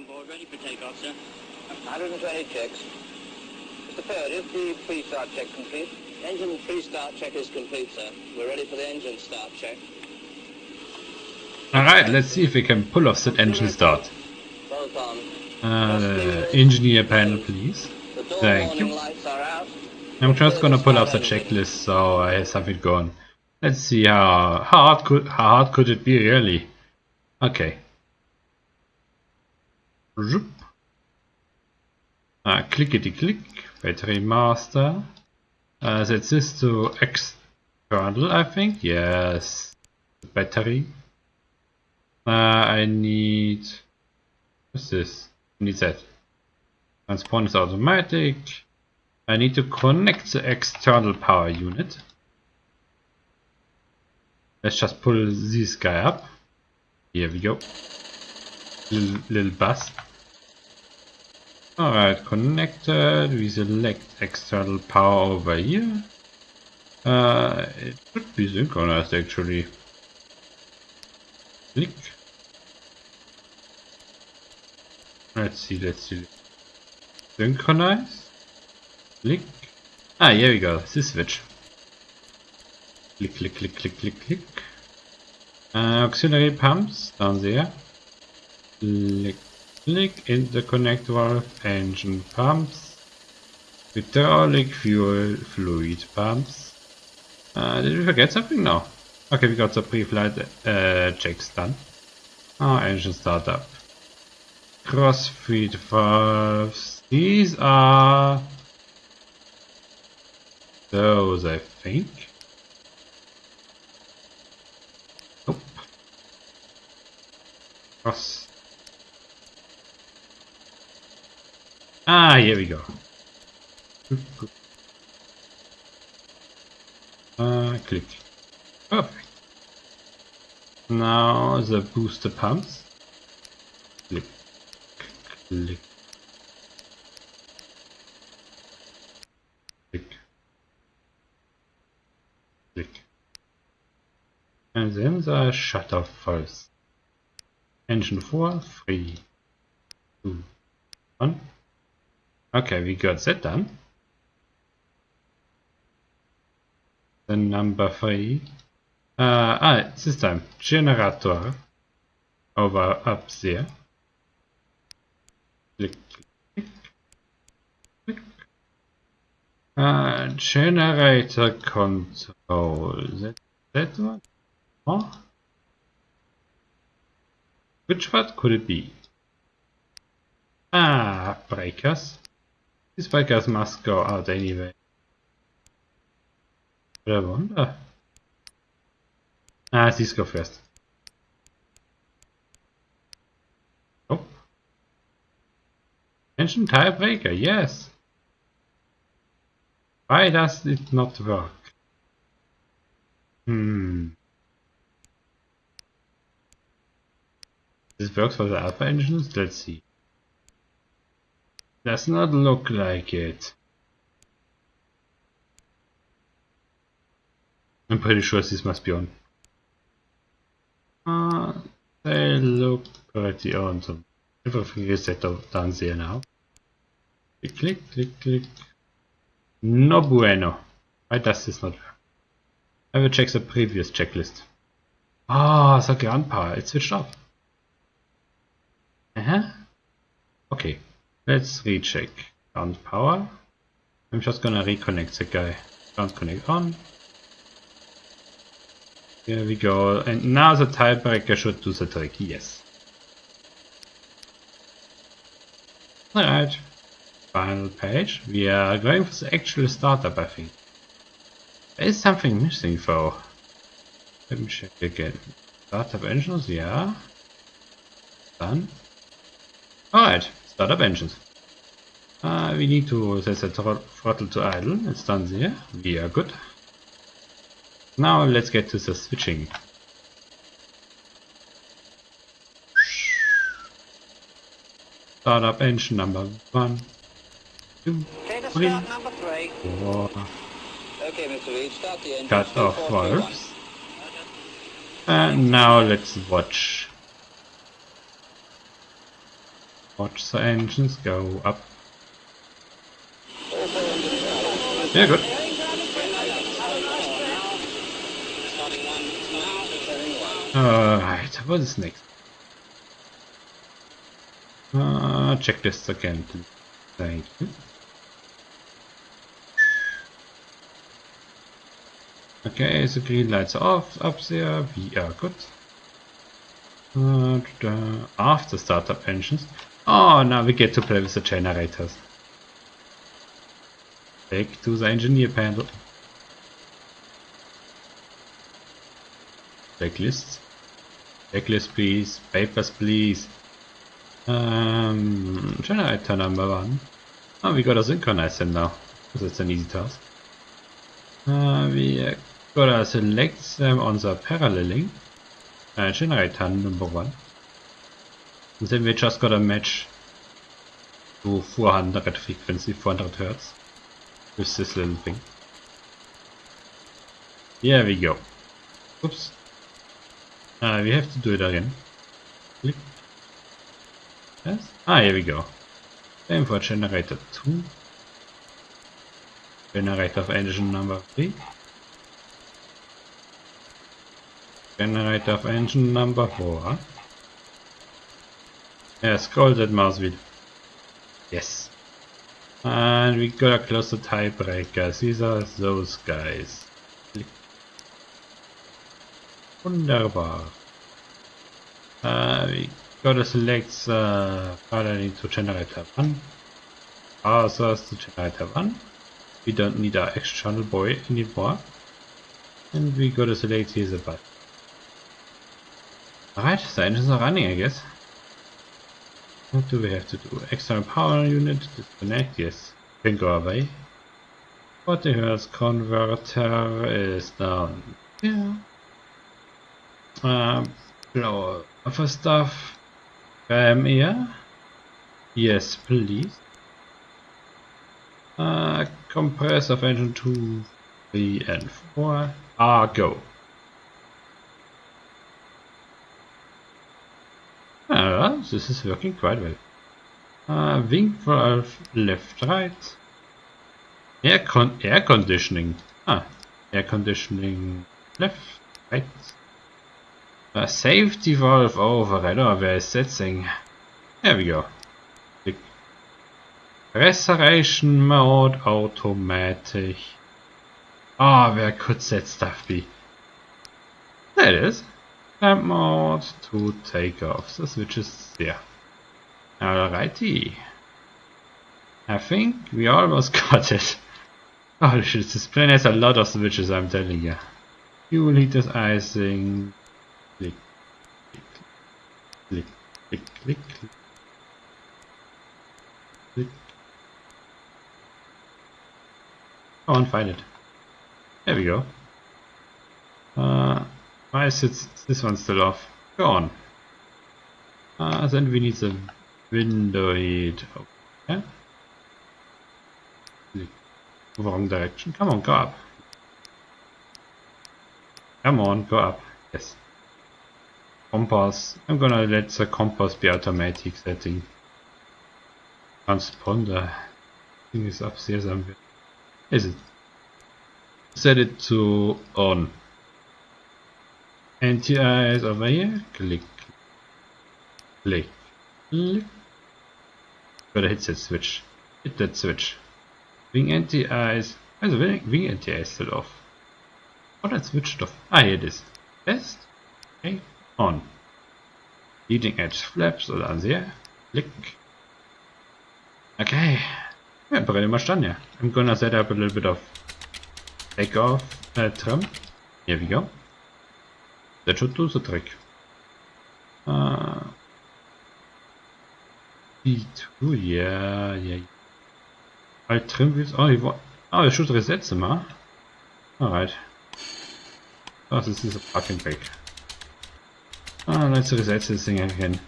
on board, ready for takeoff, sir. 120 checks. Mr. Fair, is the pre-start check complete? Engine pre-start check is complete, sir. We're ready for the engine start check. Alright, let's see if we can pull off that engine start. Both on. Uh, engineer panel, please. Thank you. lights are out. I'm just gonna pull off the checklist so I have something going. Let's see how, how hard could how hard could it be really? Okay. Zoop. Ah, clickety click. Battery master. Uh, set this to external, I think. Yes. Battery. Uh, I need. What's this? I need that. Transponder is automatic. I need to connect the external power unit. Let's just pull this guy up. Here we go. Little bus. Alright, connected. We select external power over here. Uh, it should be synchronized actually. Click. Let's see, let's see. Synchronize. Click. Ah, here we go. This switch. Click, click, click, click, click, click. Uh, auxiliary pumps down there. Click, click. Interconnect valve. Engine pumps. Hydraulic fuel fluid pumps. Uh, did we forget something? No. Okay, we got the pre-flight uh, checks done. Oh, engine startup. Crossfeed valves. These are those, I think. Nope. Cross. Ah, here we go. Uh, click. Perfect. Now the booster pumps. Click. Click. Click. Click. And then the shutter falls. Engine 4, 3, 2, 1. Okay, we got that done. Then number 3. Uh, ah, this time, generator over up there. Click, click, click. Uh, generator control. That, that one? Which one could it be? Ah, breakers. These breakers must go out anyway. But I wonder. Ah, these go first. Oh. Engine tire breaker, yes. Why does it not work? Hmm. This works for the alpha engines? Let's see. Does not look like it. I'm pretty sure this must be on. Uh, they look pretty on, so everything is set up down there now. Click, click, click, click. No bueno. Why does this not work? I will check the previous checklist. Ah, the ground power, it switched off. Uh huh. Okay, let's recheck ground power. I'm just gonna reconnect the guy. Ground connect on. Here we go. And now the tiebreaker should do the trick. Yes. Alright. Final page. We are going for the actual startup, I think. There is something missing though. Let me check again. Startup engines, yeah. Done. Alright, startup engines. Uh, we need to set the throttle to idle. It's done there. We are good. Now let's get to the switching. Startup engine number one, Okay, to three, start number three. four, Okay, Mr. Reed, start the engine. cut off 2431. valves. And now let's watch. Watch the engines go up. Yeah, good. Alright, what is next? Uh, check this again. Thank you. Okay, the green lights are off up there. We are good. Uh, after startup engines. Oh, now we get to play with the generators. Back to the engineer panel. Checklists. Checklist please. Papers please. Um, generator number one. Oh, we gotta synchronize them now. It's an easy task. Uh, we gotta select them on the paralleling. Uh, generator number one. And then we just gotta match to 400 frequency, 400 hertz. With this little thing. Here we go. Oops. Uh, we have to do it again. Click. Yes. Ah, here we go. Same for generator 2. Generator of engine number 3. Generator of engine number 4. Yeah, scroll that mouse wheel. Yes. And we gotta close the tiebreakers. These are those guys. Wunderbar. Uh, we gotta select the parallel to generator 1. Ours to generator 1. We don't need our external boy anymore. And we gotta select here the button. Alright, the engines are running I guess. What do we have to do? External power unit, disconnect, yes. Can go away. 40 Hertz converter is down Yeah. Um, blow other stuff. Um, here. Yes, please. Uh, compressor of engine 2, 3 and 4 are go. This is working quite well. Uh, wing valve left, right. Air con air conditioning. Ah, air conditioning left, right. Uh, safety valve override. Oh, where is that thing? There we go. Click. Restoration mode automatic. Oh, where could that stuff be? There it is. Clamp mode to take off. The switch there. Alrighty. I think we almost got it. Oh shit, this plane has a lot of switches, I'm telling you. Fuel heaters, icing. Click, click, click, click, click, click. click. Go on, find it. There we go. Uh, why is it, this one still off? Go on. Uh, then we need the window heat. Okay. Wrong direction. Come on, go up. Come on, go up. Yes. Compass. I'm gonna let the compass be automatic setting. Transponder. Thing is upstairs somewhere. Is it? Set it to on. NTI is over here. Click. Click. Click. Gotta hit that switch. Hit that switch. Wing anti-ice. Also wing anti-ice still off. Oh, that switched off. Ah, here it is. Test. Okay. On. Leading edge flaps oder an there. Click. Okay. Yeah, pretty much done, yeah. I'm gonna set up a little bit of takeoff uh, trim. Here we go. That should do the trick. B2, yeah, yeah. I trim wheels. You want. I should reset them, huh? Alright. This is fucking. Ah, let's reset this thing again.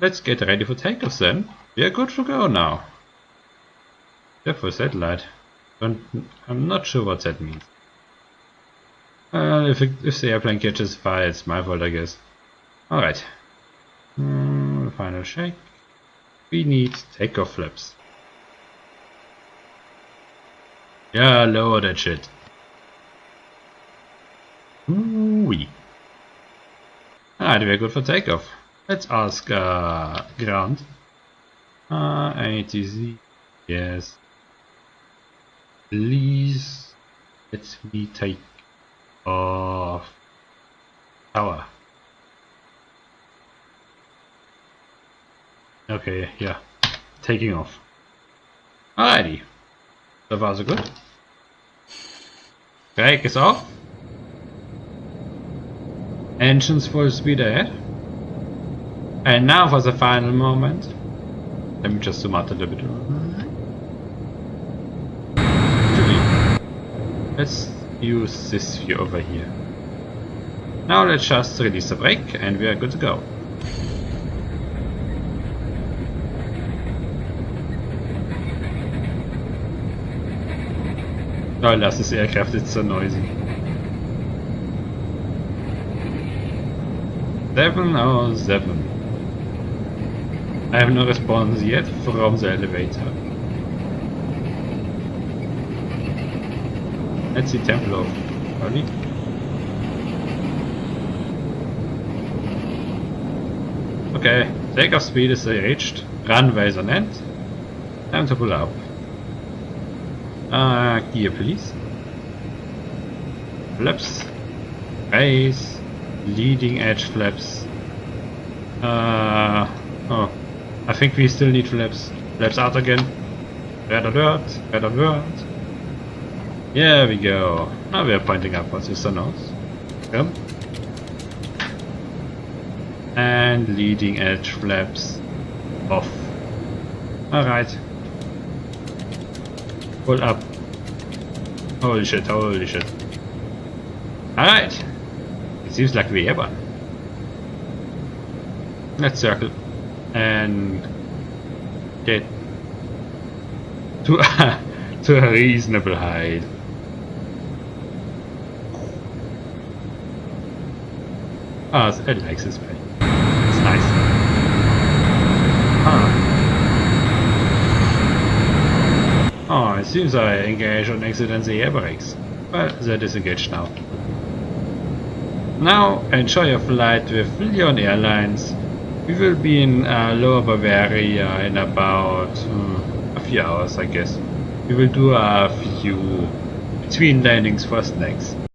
Let's get ready for takeoff then. We are good to go now. For satellite. But I'm not sure what that means. Uh, if, it, if the airplane catches fire, it's my fault, I guess. Alright. Mm, final shake. We need takeoff flaps. Yeah, lower that shit. Ooh-wee. Alright, we're good for takeoff. Let's ask uh, ground. Uh, ATC. Yes. Please let me take off power. Okay, yeah. Taking off. Alrighty. So far so good. Brake is off. Engines full speed ahead. And now for the final moment. Let me just zoom out a little bit. Let's use this view over here. Now let's just release the brake and we are good to go. Oh, lass this aircraft it's so noisy. 707. I have no response yet from the elevator. Let's see Templar. Early. Okay, takeoff speed is reached. Runway is on end. Time to pull up. Uh, gear please. Flaps. Raise. Leading edge flaps. Uh, oh. I think we still need flaps. Flaps out again. Red alert. Red alert. There we go. Now we are pointing upwards with the nose. Come. And leading edge flaps off. Alright. Pull up. Holy shit, holy shit. Alright. It seems like we have one. Let's circle. And get to to a reasonable height. Ah, oh, it likes this plane. It's nice. Ah. Oh, it seems I engaged on accidentally air brakes. Well, they're disengaged now. Now, enjoy your flight with Lyon Airlines. We will be in uh, Lower Bavaria in about uh, a few hours, I guess. We will do a few between landings for snacks.